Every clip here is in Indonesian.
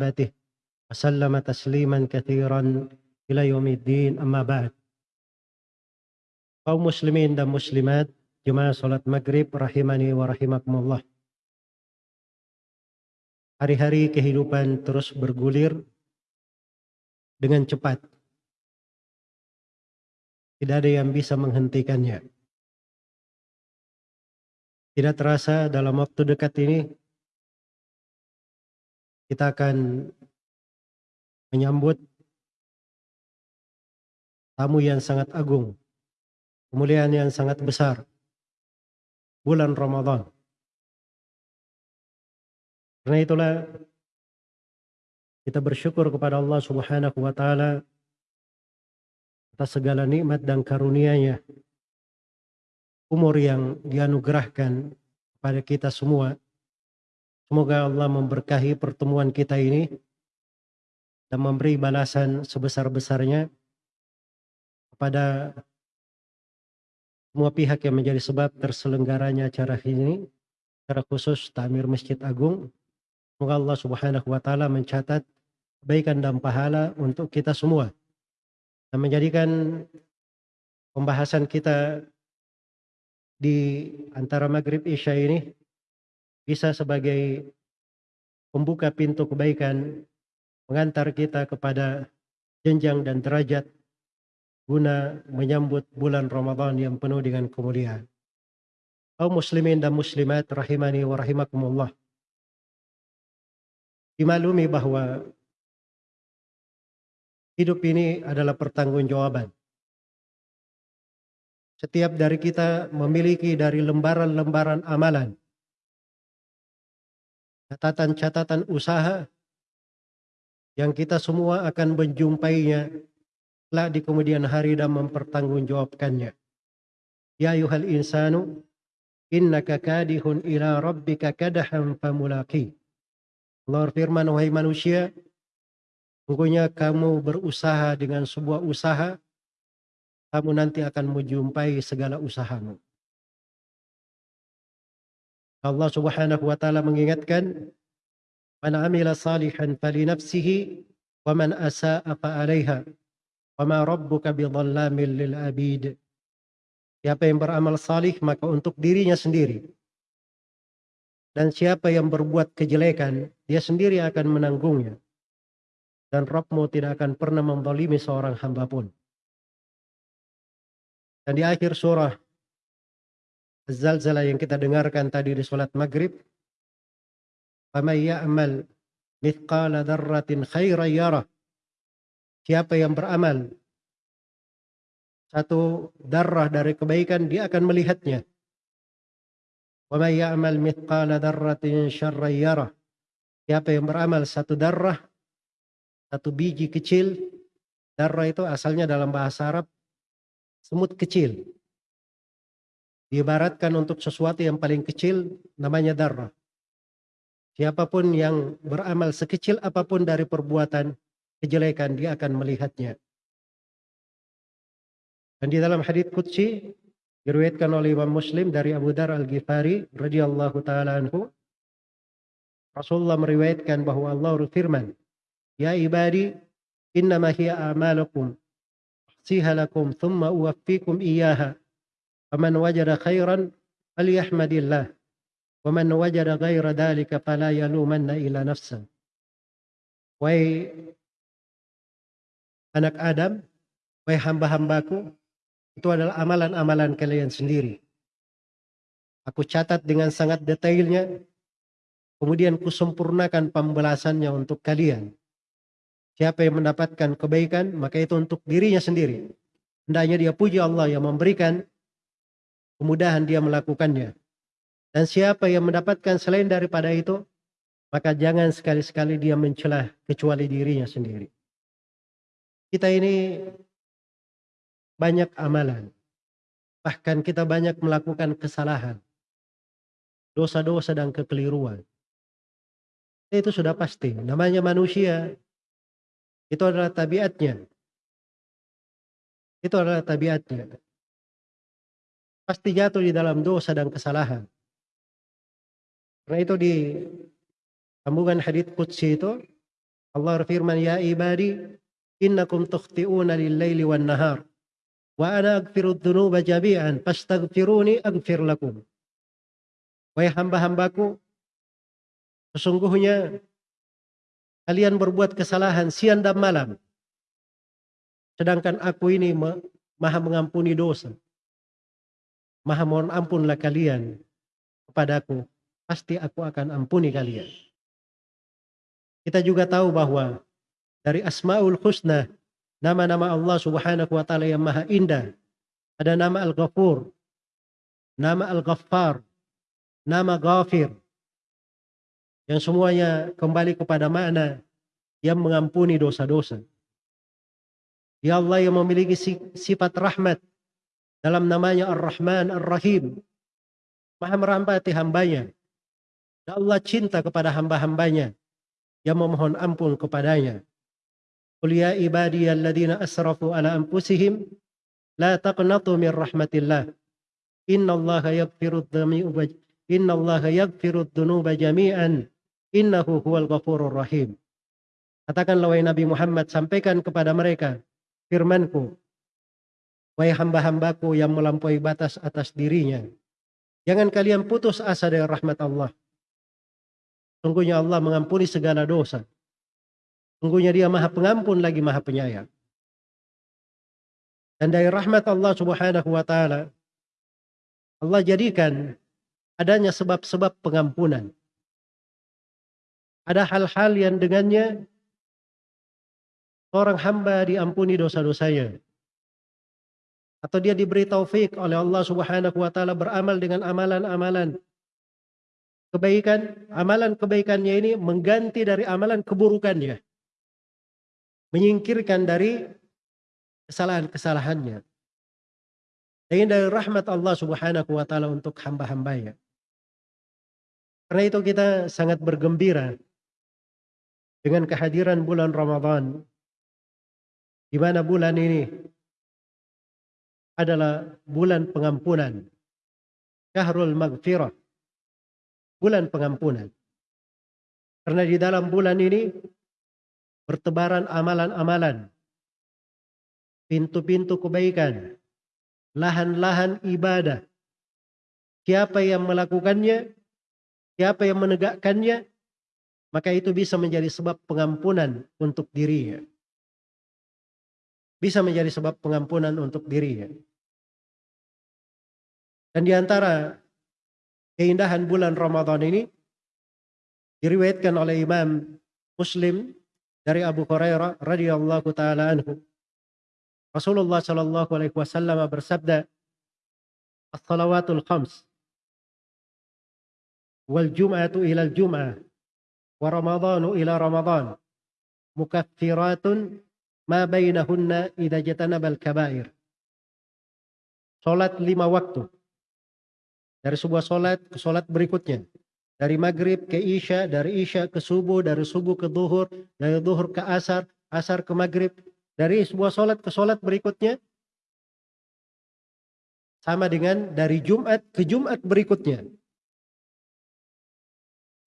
وصحبته وسلم تسليما كثيرا إلى يوم الدين أما بعد kaum muslimin dan muslimat jemaah salat maghrib rahimani wa rahimakumullah hari-hari kehidupan terus bergulir dengan cepat tidak ada yang bisa menghentikannya tidak terasa dalam waktu dekat ini kita akan menyambut tamu yang sangat agung, kemuliaan yang sangat besar, bulan Ramadan. Karena itulah kita bersyukur kepada Allah Subhanahu wa taala atas segala nikmat dan karunia-Nya. Umur yang dianugerahkan kepada kita semua. Semoga Allah memberkahi pertemuan kita ini dan memberi balasan sebesar-besarnya kepada semua pihak yang menjadi sebab terselenggaranya acara ini, secara khusus Tamir Masjid Agung. Semoga Allah Subhanahu wa taala mencatat kebaikan dan pahala untuk kita semua dan menjadikan pembahasan kita di antara maghrib isya ini bisa sebagai pembuka pintu kebaikan mengantar kita kepada jenjang dan derajat guna menyambut bulan Ramadan yang penuh dengan kemuliaan. Kaum muslimin dan muslimat rahimani wa rahimakumullah. Dimaklumi bahwa hidup ini adalah pertanggungjawaban. Setiap dari kita memiliki dari lembaran-lembaran amalan, catatan-catatan usaha yang kita semua akan menjumpainya lah di kemudian hari dan mempertanggungjawabkannya. Ya ayuhal insanu innaka kadihun ila rabbika kadahan famulaki. Allah firman wahai manusia sungguhnya kamu berusaha dengan sebuah usaha kamu nanti akan menjumpai segala usahamu. Allah Subhanahu wa taala mengingatkan Man amila salihan fali nafsihi wa man asa'a fa 'alaiha. Wa ma rabbuka bidhallamin lil abid. Siapa yang beramal salih maka untuk dirinya sendiri. Dan siapa yang berbuat kejelekan, dia sendiri akan menanggungnya. Dan Rabbmu tidak akan pernah membalimi seorang hamba pun. Dan di akhir surah Az-Zalzalah yang kita dengarkan tadi di sholat maghrib. Siapa yang beramal satu darah dari kebaikan dia akan melihatnya. Siapa yang beramal satu darah satu biji kecil darah itu asalnya dalam bahasa Arab semut kecil. Diibaratkan untuk sesuatu yang paling kecil namanya darah. Siapa pun yang beramal sekecil apa pun dari perbuatan kejelekan dia akan melihatnya. Dan di dalam hadis qudsi diriwayatkan oleh Imam Muslim dari Abu Dar Al-Ghifari radhiyallahu taala anhu Rasulullah meriwayatkan bahwa Allah berfirman, "Ya ibadi, innama hiya a'malukum siha lakum thumma uwaffikum iyyaha. فمن وجد خيرا فليحمد الله ومن وجد غير ذلك فلا يلومن ila نفسه وي anak Adam, wahai hamba-hambaku, itu adalah amalan-amalan kalian sendiri. Aku catat dengan sangat detailnya, kemudian kusempurnakan pembelasannya untuk kalian. Siapa yang mendapatkan kebaikan, maka itu untuk dirinya sendiri. Hendaknya dia puji Allah yang memberikan kemudahan dia melakukannya. Dan siapa yang mendapatkan selain daripada itu, maka jangan sekali-sekali dia mencela kecuali dirinya sendiri. Kita ini banyak amalan. Bahkan kita banyak melakukan kesalahan. Dosa-dosa dan kekeliruan. Itu sudah pasti. Namanya manusia. Itu adalah tabiatnya. Itu adalah tabiatnya. Pasti jatuh di dalam dosa dan kesalahan. Karena itu di sambungan hadits Qudsi itu Allah berfirman, "Ya ibadi, innakum tukhti'una lil-laili wan-nahar, wa ana aghfiru dzunuba jami'an, fastaghfiruni aghfir lakum." Wahai hamba-hambaku, sesungguhnya kalian berbuat kesalahan siang dan malam. Sedangkan aku ini maha mengampuni dosa. Maha mohon ampunlah kalian kepadaku. Pasti aku akan ampuni kalian. Kita juga tahu bahwa dari Asmaul Husna, nama-nama Allah Subhanahu wa taala yang maha indah, ada nama Al-Ghafur, nama Al-Ghaffar, nama Ghafir. Yang semuanya kembali kepada makna yang mengampuni dosa-dosa. Ya Allah yang memiliki sifat rahmat dalam namanya Ar-Rahman Ar-Rahim. Maha merampati hambanya. Dan Allah cinta kepada hamba-hambanya yang memohon ampun kepadanya. Qul ya ibadiyalladzina asrafu ala anfusihim la taqnatu min rahmatillah. Innallaha yaghfiru dhunuba innallaha yaghfiru dhunuba jami'an innahu huwal ghafurur rahim. Katakanlah wahai Nabi Muhammad sampaikan kepada mereka firmanku wahai hamba-hambaku yang melampaui batas atas dirinya jangan kalian putus asa dari rahmat Allah Sungguhnya Allah mengampuni segala dosa. Sungguhnya dia maha pengampun lagi maha penyayang. Dan dari rahmat Allah subhanahu wa ta'ala, Allah jadikan adanya sebab-sebab pengampunan. Ada hal-hal yang dengannya orang hamba diampuni dosa-dosanya. Atau dia diberi taufik oleh Allah subhanahu wa ta'ala beramal dengan amalan-amalan kebaikan, amalan kebaikannya ini mengganti dari amalan keburukannya. Menyingkirkan dari kesalahan-kesalahannya. Dan dari rahmat Allah subhanahu wa ta'ala untuk hamba-hambanya. Karena itu kita sangat bergembira dengan kehadiran bulan Ramadan. Di mana bulan ini adalah bulan pengampunan. Syahrul Maghfirah bulan pengampunan. Karena di dalam bulan ini bertebaran amalan-amalan, pintu-pintu kebaikan, lahan-lahan ibadah. Siapa yang melakukannya, siapa yang menegakkannya, maka itu bisa menjadi sebab pengampunan untuk dirinya. Bisa menjadi sebab pengampunan untuk dirinya. Dan di antara keindahan bulan Ramadan ini diriwayatkan oleh Imam Muslim dari Abu Hurairah radhiyallahu taala anhu. Rasulullah sallallahu alaihi wasallam bersabda, "As-salawatul khams wal jum'atu ila al-jum'ah wa ramadhanu ila ramadhan mukaffiratun ma bainahunna idza jatanabal kabair." Salat lima waktu dari sebuah solat ke solat berikutnya. Dari maghrib ke isya, dari isya ke subuh, dari subuh ke duhur, dari duhur ke asar, asar ke maghrib. Dari sebuah solat ke solat berikutnya. Sama dengan dari Jumat ke Jumat berikutnya.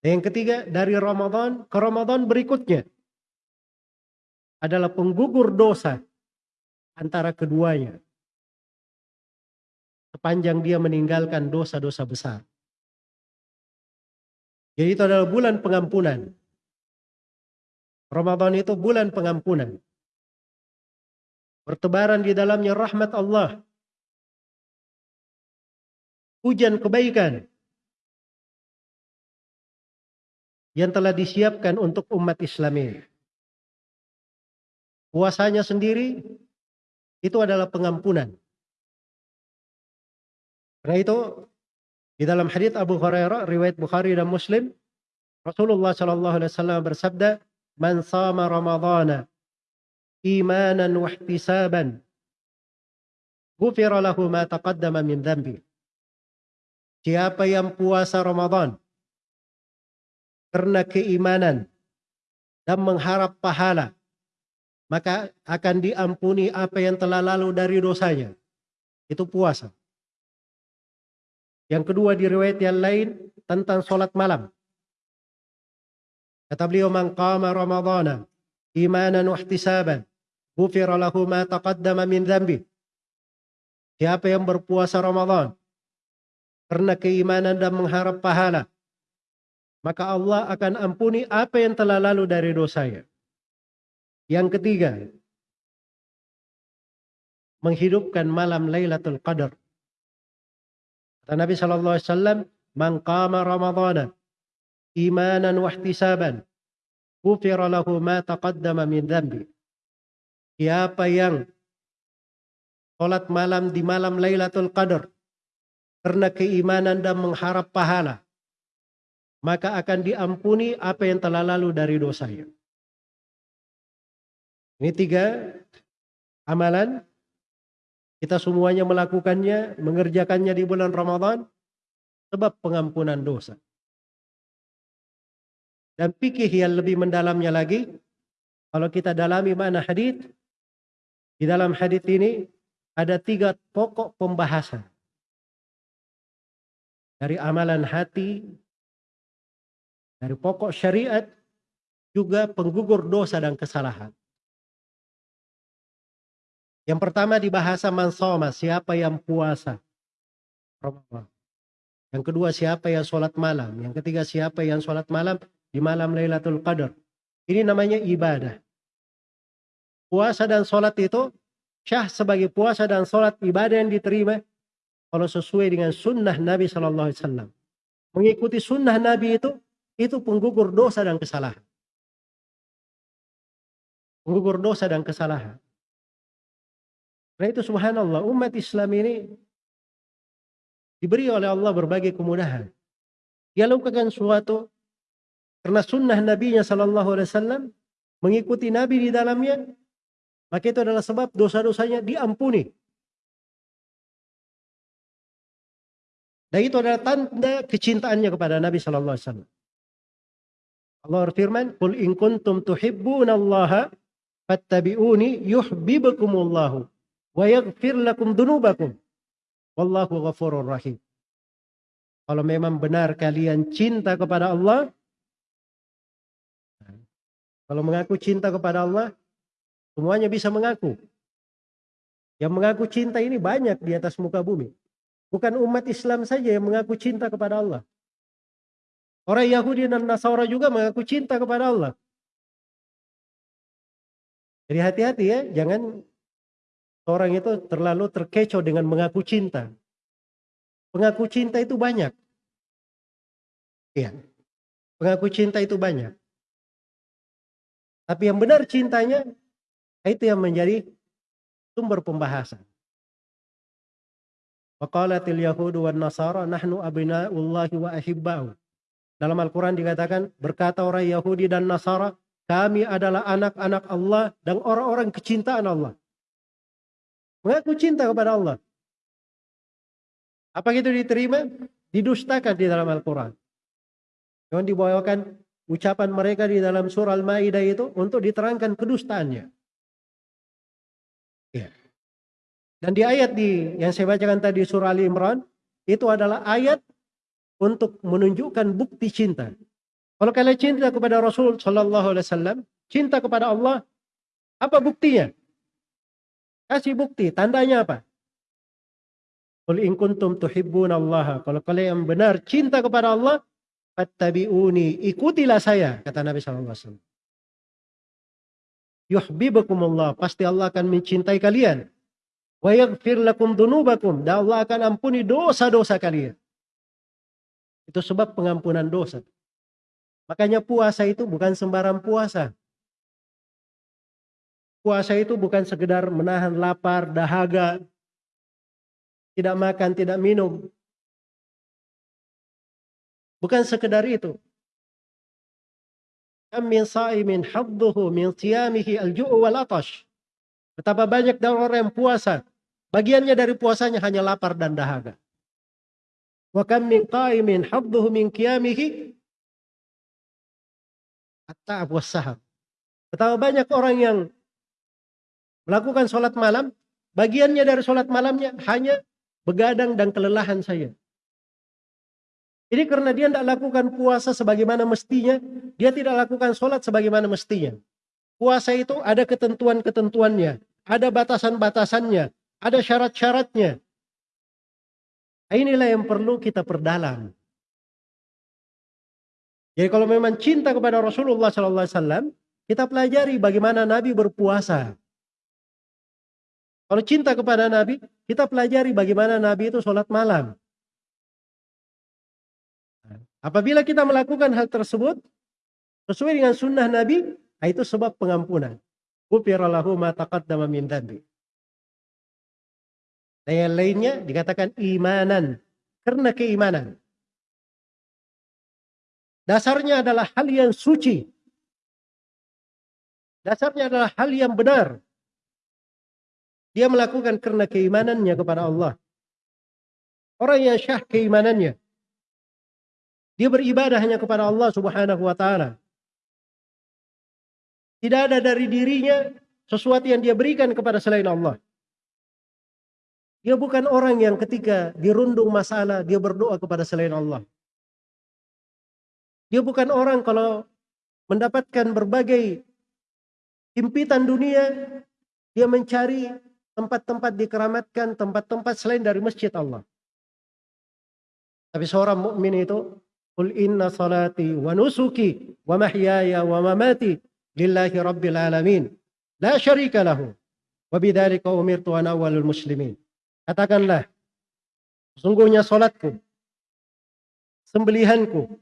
Yang ketiga, dari Ramadan ke Ramadan berikutnya. Adalah penggugur dosa antara keduanya sepanjang dia meninggalkan dosa-dosa besar. Jadi itu adalah bulan pengampunan. Ramadan itu bulan pengampunan. Bertebaran di dalamnya rahmat Allah. Hujan kebaikan. Yang telah disiapkan untuk umat Islam ini. Puasanya sendiri itu adalah pengampunan. Karena itu di dalam hadits Abu Hurairah riwayat Bukhari dan Muslim Rasulullah Shallallahu alaihi wasallam bersabda man sama ramadhana imanan wa ihtisaban ghufira lahu ma taqaddama min dhanbi Siapa yang puasa Ramadan karena keimanan dan mengharap pahala maka akan diampuni apa yang telah lalu dari dosanya itu puasa yang kedua di riwayat yang lain tentang sholat malam. Kata beliau man qama ramadhana imanan wa ihtisaban lahu ma taqaddama min dhanbi siapa yang berpuasa Ramadan karena keimanan dan mengharap pahala maka Allah akan ampuni apa yang telah lalu dari dosanya. Yang ketiga, menghidupkan malam Lailatul Qadar. Kata Nabi sallallahu alaihi wasallam, "Man qama imanan wa ihtisaban, ghufira ma taqaddama min dhanbi." Siapa yang salat malam di malam Lailatul Qadar karena keimanan dan mengharap pahala, maka akan diampuni apa yang telah lalu dari dosanya. Ini tiga amalan. Kita semuanya melakukannya, mengerjakannya di bulan Ramadan. Sebab pengampunan dosa. Dan pikir yang lebih mendalamnya lagi. Kalau kita dalami mana hadith. Di dalam hadith ini ada tiga pokok pembahasan. Dari amalan hati, dari pokok syariat juga penggugur dosa dan kesalahan. Yang pertama di bahasa mansoma, siapa yang puasa. Yang kedua siapa yang sholat malam. Yang ketiga siapa yang sholat malam di malam Lailatul Qadar. Ini namanya ibadah. Puasa dan sholat itu syah sebagai puasa dan sholat ibadah yang diterima kalau sesuai dengan sunnah Nabi Shallallahu Alaihi Wasallam. Mengikuti sunnah Nabi itu itu penggugur dosa dan kesalahan. Penggugur dosa dan kesalahan. Karena itu subhanallah umat Islam ini diberi oleh Allah berbagai kemudahan. Dia lakukan suatu karena sunnah Nabi-Nya Sallallahu Alaihi Wasallam mengikuti Nabi di dalamnya, maka itu adalah sebab dosa-dosanya diampuni. Dan itu adalah tanda kecintaannya kepada Nabi Sallallahu Alaihi Wasallam. Allah berfirman, "Qul in kuntum tuhibbunallaha fattabi'uni yuhibbukumullahu wa yaghfir lakum dunubakum. Wallahu ghafurur rahim." Kalau memang benar kalian cinta kepada Allah, kalau mengaku cinta kepada Allah, semuanya bisa mengaku. Yang mengaku cinta ini banyak di atas muka bumi. Bukan umat Islam saja yang mengaku cinta kepada Allah. Orang Yahudi dan Nasara juga mengaku cinta kepada Allah. Jadi hati-hati ya, jangan orang itu terlalu terkecoh dengan mengaku cinta. Mengaku cinta itu banyak. Iya. Mengaku cinta itu banyak. Tapi yang benar cintanya itu yang menjadi sumber pembahasan. Waqalatil yahudu wan nasara nahnu abna'ullahi wa ahibba'u. Dalam Al-Quran dikatakan, berkata orang Yahudi dan Nasara, kami adalah anak-anak Allah dan orang-orang kecintaan Allah. Mengaku cinta kepada Allah. Apa itu diterima? Didustakan di dalam Al-Quran. Yang dibawakan ucapan mereka di dalam surah Al-Ma'idah itu untuk diterangkan kedustaannya. Ya. Dan di ayat di yang saya bacakan tadi surah Ali Imran itu adalah ayat untuk menunjukkan bukti cinta. Kalau kalian cinta kepada Rasul Shallallahu Alaihi Wasallam, cinta kepada Allah, apa buktinya? Kasih bukti, tandanya apa? Qul in kuntum Allah. Kalau kalian benar cinta kepada Allah, fattabi'uni, ikutilah saya, kata Nabi sallallahu alaihi wasallam. Yuhibbukumullah, pasti Allah akan mencintai kalian. Wa yaghfir lakum dunubakum, dan Allah akan ampuni dosa-dosa kalian. Itu sebab pengampunan dosa. Makanya puasa itu bukan sembarang puasa. Puasa itu bukan sekedar menahan lapar, dahaga, tidak makan, tidak minum. Bukan sekedar itu. Kam min sa'imin hadduhu min siyamihi al-ju'u wal atash. Betapa banyak dari orang yang puasa. Bagiannya dari puasanya hanya lapar dan dahaga. Wa kam min qa'imin hadduhu min qiyamihi at-ta'ab was-sahab. Betapa banyak orang yang melakukan sholat malam, bagiannya dari sholat malamnya hanya begadang dan kelelahan saja. Ini karena dia tidak lakukan puasa sebagaimana mestinya, dia tidak lakukan sholat sebagaimana mestinya. Puasa itu ada ketentuan-ketentuannya, ada batasan-batasannya, ada syarat-syaratnya. Inilah yang perlu kita perdalam. Jadi kalau memang cinta kepada Rasulullah Wasallam, kita pelajari bagaimana Nabi berpuasa. Kalau cinta kepada Nabi, kita pelajari bagaimana Nabi itu sholat malam. Apabila kita melakukan hal tersebut, sesuai dengan sunnah Nabi, nah itu sebab pengampunan. Ghufirallahu ma taqaddama min. Dan yang lainnya dikatakan imanan. Karena keimanan. Dasarnya adalah hal yang suci. Dasarnya adalah hal yang benar. Dia melakukan karena keimanannya kepada Allah. Orang yang syah keimanannya. Dia beribadah hanya kepada Allah subhanahu wa ta'ala. Tidak ada dari dirinya sesuatu yang dia berikan kepada selain Allah. Dia bukan orang yang ketika dirundung masalah, dia berdoa kepada selain Allah. Dia bukan orang kalau mendapatkan berbagai impitan dunia, dia mencari tempat-tempat dikeramatkan, tempat-tempat selain dari masjid Allah. Tapi seorang mukmin itu, Qul inna salati wa nusuki wa mahyaya wa mamati lillahi rabbil alamin. La syarika lahu. Wa bidzalika umirtu ana awwalul muslimin. Katakanlah, sesungguhnya salatku, sembelihanku,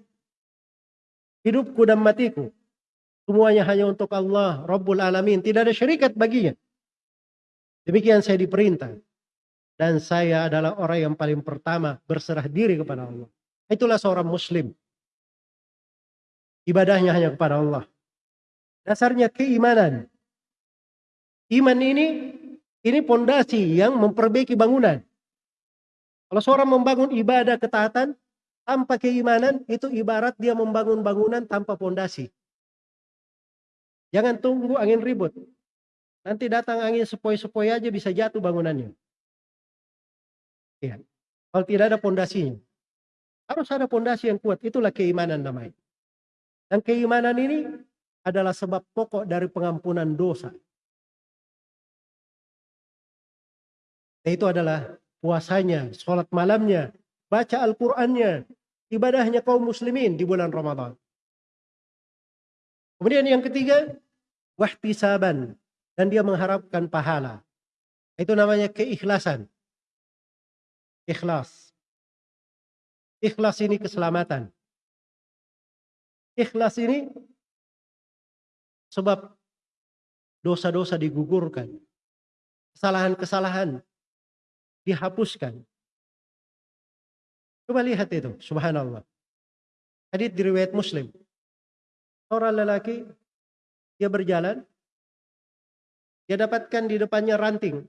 hidupku dan matiku. Semuanya hanya untuk Allah Rabbul Alamin. Tidak ada syarikat baginya. Demikian saya diperintah. Dan saya adalah orang yang paling pertama berserah diri kepada Allah. Itulah seorang muslim. Ibadahnya hanya kepada Allah. Dasarnya keimanan. Iman ini ini pondasi yang memperbaiki bangunan. Kalau seorang membangun ibadah ketaatan, tanpa keimanan itu ibarat dia membangun bangunan tanpa pondasi. Jangan tunggu angin ribut. Nanti datang angin sepoi-sepoi aja bisa jatuh bangunannya. Ya. Kalau tidak ada pondasinya. Harus ada pondasi yang kuat. Itulah keimanan namanya. Dan keimanan ini adalah sebab pokok dari pengampunan dosa. Itu adalah puasanya, sholat malamnya, baca Al-Qur'annya, ibadahnya kaum muslimin di bulan Ramadan. Kemudian yang ketiga, wahtisaban dan dia mengharapkan pahala. Itu namanya keikhlasan. Ikhlas. Ikhlas ini keselamatan. Ikhlas ini sebab dosa-dosa digugurkan. Kesalahan-kesalahan dihapuskan. Coba lihat itu, subhanallah. Hadith di riwayat Muslim. Orang lelaki dia berjalan dia dapatkan di depannya ranting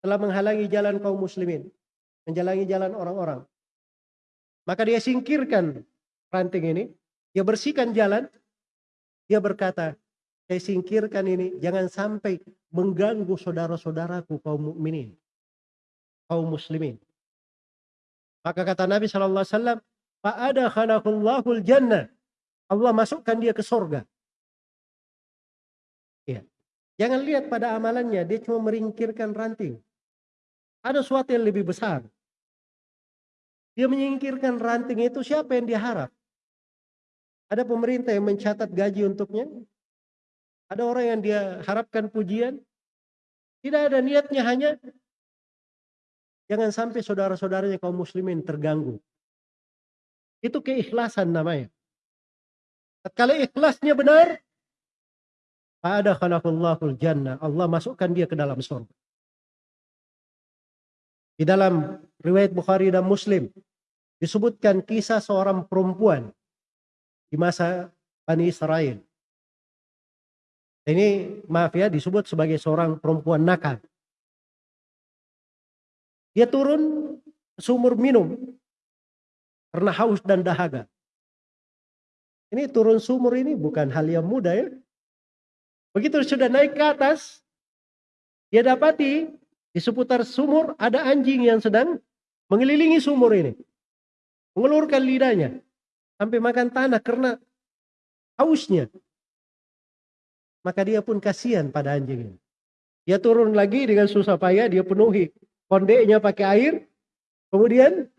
telah menghalangi jalan kaum muslimin, menjalangi jalan orang-orang. Maka dia singkirkan ranting ini, dia bersihkan jalan, dia berkata, saya singkirkan ini jangan sampai mengganggu saudara-saudaraku kaum mukminin, kaum muslimin. Maka kata Nabi Shallallahu Alaihi Wasallam, jannah. Allah masukkan dia ke sorga. Jangan lihat pada amalannya, dia cuma meringkirkan ranting. Ada sesuatu yang lebih besar. Dia menyingkirkan ranting itu siapa yang dia harap? Ada pemerintah yang mencatat gaji untuknya? Ada orang yang dia harapkan pujian? Tidak ada niatnya hanya Jangan sampai saudara-saudaranya kaum muslimin terganggu. Itu keikhlasan namanya. Kalau ikhlasnya benar, ada khalaqallahul jannah. Allah masukkan dia ke dalam surga. Di dalam riwayat Bukhari dan Muslim disebutkan kisah seorang perempuan di masa Bani Israel. Ini maaf ya disebut sebagai seorang perempuan nakal. Dia turun sumur minum karena haus dan dahaga. Ini turun sumur ini bukan hal yang mudah ya. Begitu sudah naik ke atas, dia dapati di seputar sumur ada anjing yang sedang mengelilingi sumur ini. Mengelurkan lidahnya sampai makan tanah karena hausnya. maka dia pun kasihan pada anjing ini. Dia turun lagi dengan susah payah, dia penuhi kondeknya pakai air, kemudian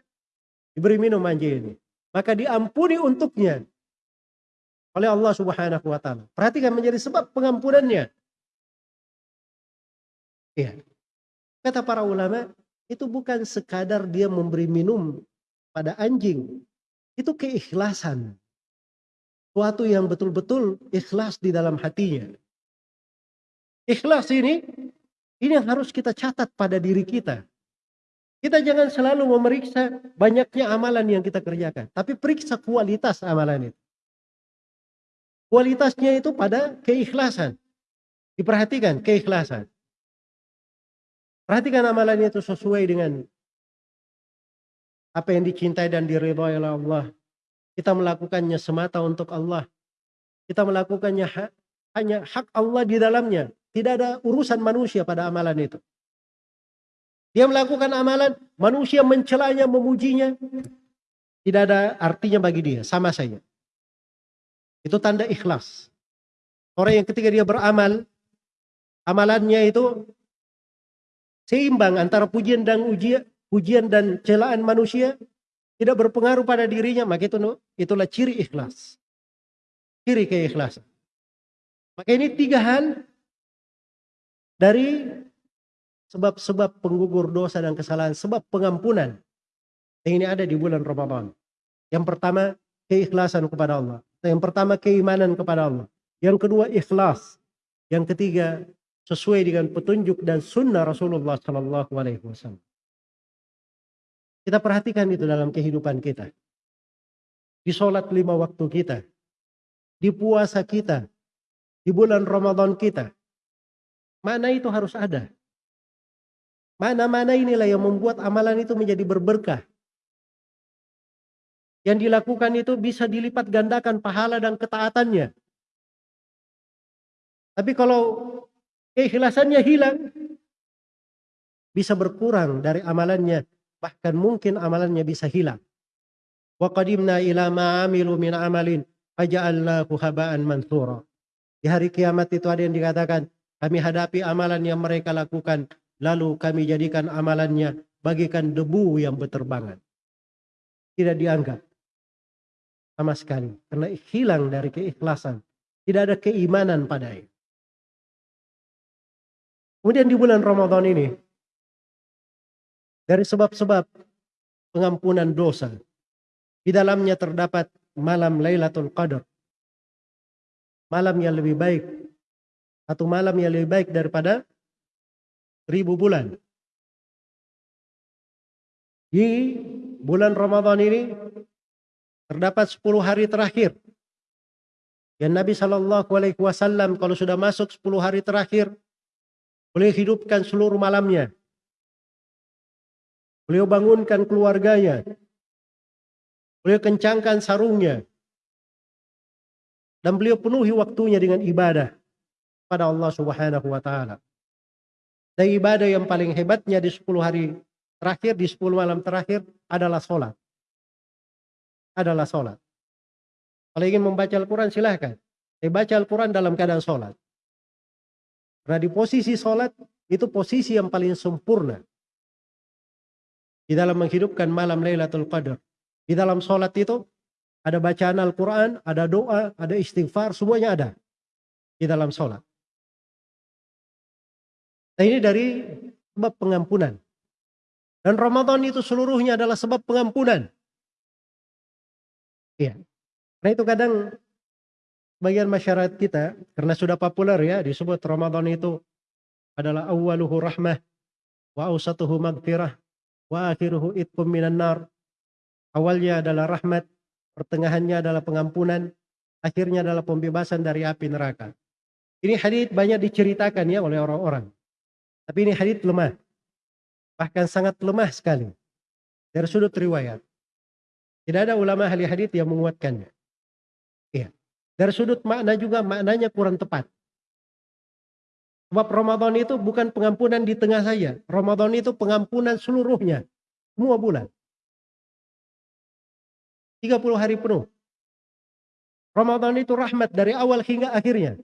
diberi minum anjing ini. Maka diampuni untuknya oleh Allah Subhanahu wa taala. Perhatikan menjadi sebab pengampunannya. Iya. Kata para ulama, itu bukan sekadar dia memberi minum pada anjing. Itu keikhlasan. Suatu yang betul-betul ikhlas di dalam hatinya. Ikhlas ini, ini yang harus kita catat pada diri kita. Kita jangan selalu memeriksa banyaknya amalan yang kita kerjakan. Tapi periksa kualitas amalan itu. Kualitasnya itu pada keikhlasan. Diperhatikan keikhlasan. Perhatikan amalannya itu sesuai dengan apa yang dicintai dan diridhoi oleh Allah. Kita melakukannya semata untuk Allah. Kita melakukannya ha hanya hak Allah di dalamnya. Tidak ada urusan manusia pada amalan itu. Dia melakukan amalan, manusia mencelanya, memujinya. Tidak ada artinya bagi dia, sama saja. Itu tanda ikhlas. Orang yang ketika dia beramal, amalannya itu seimbang antara pujian dan ujian, pujian dan celaan manusia tidak berpengaruh pada dirinya, maka itu itulah ciri ikhlas. Ciri keikhlasan. Maka ini tiga hal dari sebab-sebab penggugur dosa dan kesalahan, sebab pengampunan yang ini ada di bulan Ramadan. Yang pertama, keikhlasan kepada Allah. Yang pertama, keimanan kepada Allah. Yang kedua, ikhlas. Yang ketiga, sesuai dengan petunjuk dan sunnah Rasulullah Sallallahu Alaihi Wasallam. Kita perhatikan itu dalam kehidupan kita. Di sholat lima waktu kita. Di puasa kita. Di bulan Ramadan kita. Mana itu harus ada. Mana-mana inilah yang membuat amalan itu menjadi berberkah. Yang dilakukan itu bisa dilipat gandakan pahala dan ketaatannya. Tapi kalau keikhlasannya hilang, bisa berkurang dari amalannya, bahkan mungkin amalannya bisa hilang. Wa qadimna ila ma amilu min amalin faja'alnahu haba'an mansura. Di hari kiamat itu ada yang dikatakan, kami hadapi amalan yang mereka lakukan, lalu kami jadikan amalannya bagikan debu yang berterbangan. Tidak dianggap sama sekali karena hilang dari keikhlasan. Tidak ada keimanan padanya. Kemudian di bulan Ramadan ini, dari sebab-sebab pengampunan dosa, di dalamnya terdapat malam Lailatul Qadar. Malam yang lebih baik, atau malam yang lebih baik daripada ribu bulan. Di bulan Ramadan ini terdapat 10 hari terakhir yang Nabi Shallallahu Alaihi Wasallam kalau sudah masuk 10 hari terakhir Beliau hidupkan seluruh malamnya. Beliau bangunkan keluarganya. Beliau kencangkan sarungnya. Dan beliau penuhi waktunya dengan ibadah pada Allah Subhanahu wa taala. Dan ibadah yang paling hebatnya di 10 hari terakhir, di 10 malam terakhir adalah sholat. Adalah sholat. Kalau ingin membaca Al-Quran silahkan. Saya baca Al-Quran dalam keadaan sholat. Karena di posisi sholat itu posisi yang paling sempurna. Di dalam menghidupkan malam Lailatul Qadar. Di dalam sholat itu ada bacaan Al-Quran, ada doa, ada istighfar, semuanya ada. Di dalam sholat. Nah ini dari sebab pengampunan. Dan Ramadan itu seluruhnya adalah sebab pengampunan. Iya. Nah itu kadang bagian masyarakat kita karena sudah populer ya disebut Ramadan itu adalah awaluhu rahmah wa ausatuhu magfirah wa akhiruhu itkum minan nar. Awalnya adalah rahmat, pertengahannya adalah pengampunan, akhirnya adalah pembebasan dari api neraka. Ini hadith banyak diceritakan ya oleh orang-orang. Tapi ini hadith lemah. Bahkan sangat lemah sekali. Dari sudut riwayat. Tidak ada ulama ahli hadith yang menguatkannya. Iya. Dari sudut makna juga maknanya kurang tepat. Sebab Ramadan itu bukan pengampunan di tengah saja. Ramadan itu pengampunan seluruhnya. Semua bulan. 30 hari penuh. Ramadan itu rahmat dari awal hingga akhirnya.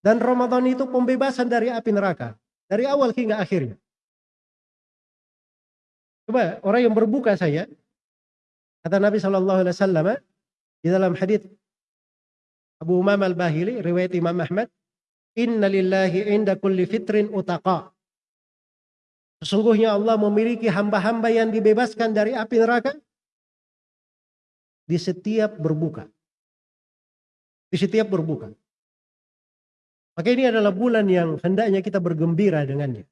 Dan Ramadan itu pembebasan dari api neraka. Dari awal hingga akhirnya. Coba orang yang berbuka saya, kata Nabi Shallallahu Alaihi Wasallam di dalam hadis Abu Umam al Bahili, riwayat Imam Ahmad, Inna lillahi inda kulli fitrin utaqa. Sesungguhnya Allah memiliki hamba-hamba yang dibebaskan dari api neraka di setiap berbuka. Di setiap berbuka. Maka ini adalah bulan yang hendaknya kita bergembira dengannya.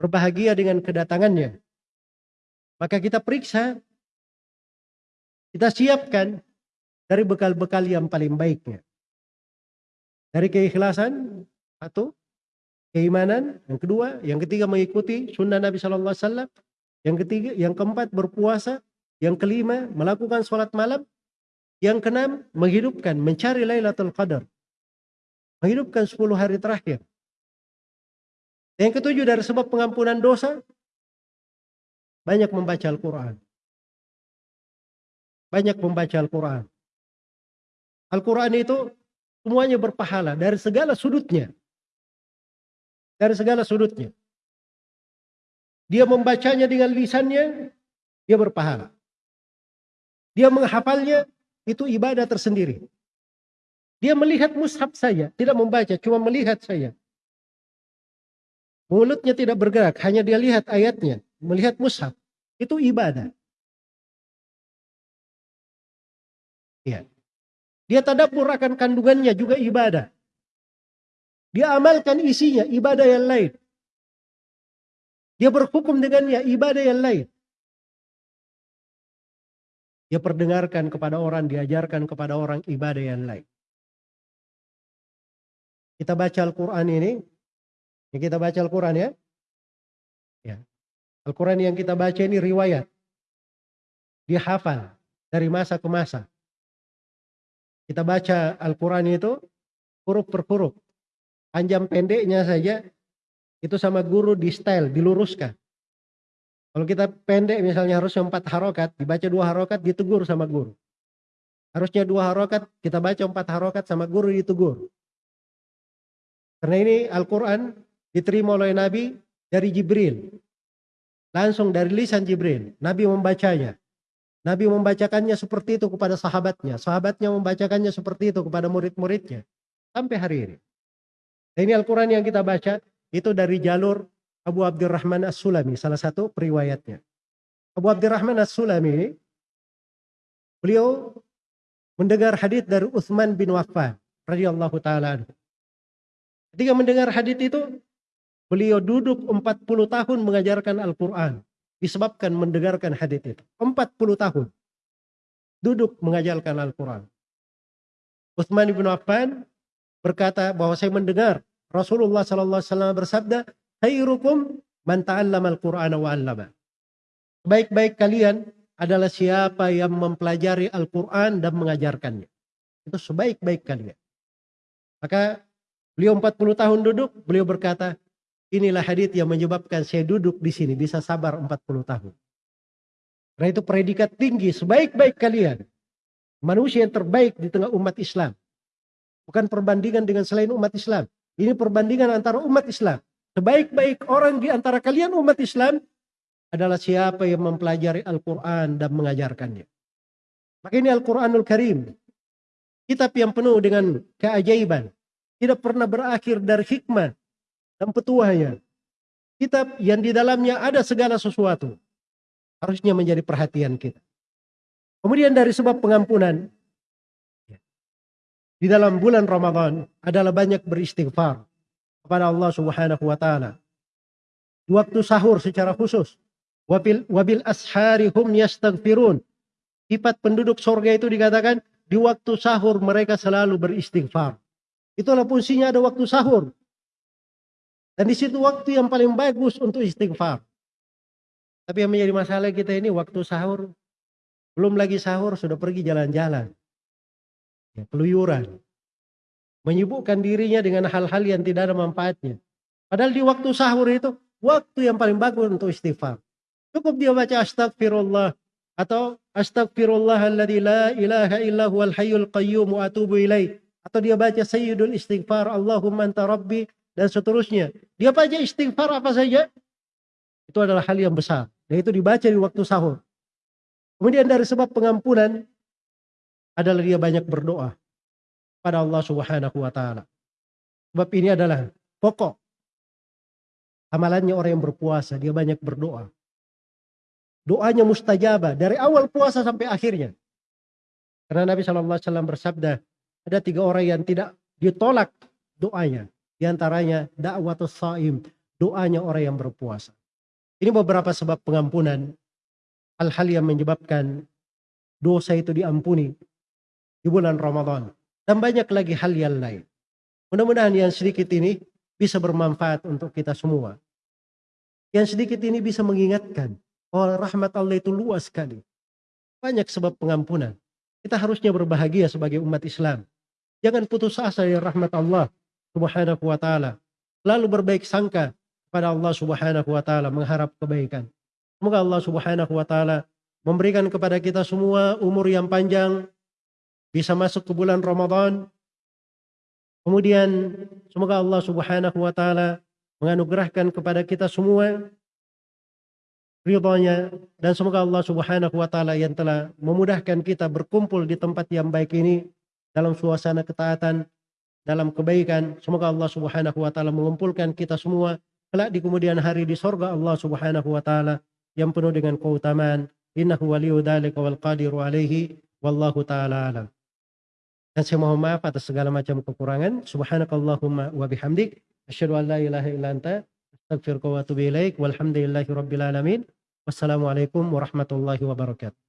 Berbahagia dengan kedatangannya. Maka kita periksa, kita siapkan dari bekal-bekal yang paling baiknya. Dari keikhlasan, satu, keimanan, yang kedua, yang ketiga mengikuti sunnah Nabi Wasallam, yang ketiga, yang keempat berpuasa, yang kelima melakukan sholat malam, yang keenam menghidupkan, mencari Lailatul Qadar, menghidupkan 10 hari terakhir. Yang ketujuh dari sebab pengampunan dosa, banyak membaca Al-Quran. Banyak membaca Al-Quran. Al-Quran itu semuanya berpahala dari segala sudutnya. Dari segala sudutnya. Dia membacanya dengan lisannya, dia berpahala. Dia menghafalnya, itu ibadah tersendiri. Dia melihat mushaf saya, tidak membaca, cuma melihat saya. Mulutnya tidak bergerak, hanya dia lihat ayatnya melihat mushaf itu ibadah. Ya. Dia tadabur akan kandungannya juga ibadah. Dia amalkan isinya ibadah yang lain. Dia berhukum dengannya ibadah yang lain. Dia perdengarkan kepada orang, diajarkan kepada orang ibadah yang lain. Kita baca Al-Quran ini, kita baca Al-Quran ya. ya. Al-Quran yang kita baca ini riwayat. Dia hafal dari masa ke masa. Kita baca Al-Quran itu huruf per huruf. Panjang pendeknya saja itu sama guru di style, diluruskan. Kalau kita pendek misalnya harusnya empat harokat, dibaca dua harokat, ditegur sama guru. Harusnya dua harokat, kita baca empat harokat sama guru ditegur. Karena ini Al-Quran diterima oleh Nabi dari Jibril. Langsung dari lisan Jibril. Nabi membacanya. Nabi membacakannya seperti itu kepada sahabatnya. Sahabatnya membacakannya seperti itu kepada murid-muridnya. Sampai hari ini. Ini Al-Quran yang kita baca itu dari jalur Abu Abdurrahman As-Sulami. Salah satu periwayatnya. Abu Abdurrahman As-Sulami beliau mendengar hadis dari Utsman bin Waffan radhiyallahu taala Ketika mendengar hadis itu, Beliau duduk 40 tahun mengajarkan Al-Quran. Disebabkan mendengarkan hadis itu. 40 tahun. Duduk mengajarkan Al-Quran. Uthman ibn Affan berkata bahwa saya mendengar Rasulullah SAW bersabda, Khairukum man ta'allama al-Qur'an wa 'allama. Baik-baik kalian adalah siapa yang mempelajari Al-Quran dan mengajarkannya. Itu sebaik-baik kalian. Maka beliau 40 tahun duduk, beliau berkata, Inilah hadith yang menyebabkan saya duduk di sini bisa sabar 40 tahun. Karena itu predikat tinggi sebaik-baik kalian. Manusia yang terbaik di tengah umat Islam. Bukan perbandingan dengan selain umat Islam. Ini perbandingan antara umat Islam. Sebaik-baik orang di antara kalian umat Islam adalah siapa yang mempelajari Al-Quran dan mengajarkannya. Maka ini Al-Quranul Karim. Kitab yang penuh dengan keajaiban. Tidak pernah berakhir dari hikmah dan petuahnya. Kitab yang di dalamnya ada segala sesuatu. Harusnya menjadi perhatian kita. Kemudian dari sebab pengampunan. Di dalam bulan Ramadan adalah banyak beristighfar kepada Allah subhanahu wa ta'ala. Waktu sahur secara khusus. Wabil, wabil ashari hum. Sifat penduduk sorga itu dikatakan di waktu sahur mereka selalu beristighfar. Itulah fungsinya ada waktu sahur. Dan di situ waktu yang paling bagus untuk istighfar. Tapi yang menjadi masalah kita ini waktu sahur. Belum lagi sahur sudah pergi jalan-jalan. Ya, peluyuran. Menyibukkan dirinya dengan hal-hal yang tidak ada manfaatnya. Padahal di waktu sahur itu waktu yang paling bagus untuk istighfar. Cukup dia baca astagfirullah atau astagfirullahalladzi la ilaha illa huwal hayyul qayyum atubu ilaih Atau dia baca sayyidul istighfar, Allahumma anta rabbi, dan seterusnya. Dia baca istighfar apa saja, itu adalah hal yang besar. Dan itu dibaca di waktu sahur. Kemudian dari sebab pengampunan adalah dia banyak berdoa pada Allah Subhanahu wa taala. Sebab ini adalah pokok amalannya orang yang berpuasa, dia banyak berdoa. Doanya mustajabah dari awal puasa sampai akhirnya. Karena Nabi SAW bersabda, ada tiga orang yang tidak ditolak doanya. Di antaranya dakwatus saim, doanya orang yang berpuasa. Ini beberapa sebab pengampunan. Hal-hal yang menyebabkan dosa itu diampuni di bulan Ramadan. Dan banyak lagi hal yang lain. Mudah-mudahan yang sedikit ini bisa bermanfaat untuk kita semua. Yang sedikit ini bisa mengingatkan bahwa rahmat Allah itu luas sekali. Banyak sebab pengampunan. Kita harusnya berbahagia sebagai umat Islam. Jangan putus asa dari rahmat Allah subhanahu wa ta'ala. Lalu berbaik sangka kepada Allah subhanahu wa ta'ala mengharap kebaikan. Semoga Allah subhanahu wa ta'ala memberikan kepada kita semua umur yang panjang, bisa masuk ke bulan Ramadan. Kemudian semoga Allah Subhanahu wa taala menganugerahkan kepada kita semua ridhonya dan semoga Allah Subhanahu wa taala yang telah memudahkan kita berkumpul di tempat yang baik ini dalam suasana ketaatan dalam kebaikan semoga Allah Subhanahu wa taala mengumpulkan kita semua kelak di kemudian hari di sorga Allah Subhanahu wa taala yang penuh dengan keutamaan innahu waliyu dzalika wal qadiru alaihi wallahu taala alam dan saya mohon maaf atas segala macam kekurangan. Subhanakallahumma wa bihamdik. Asyhadu an la ilaha illa anta. Wa atubu ilaik. Walhamdulillahi rabbil alamin. Wassalamualaikum warahmatullahi wabarakatuh.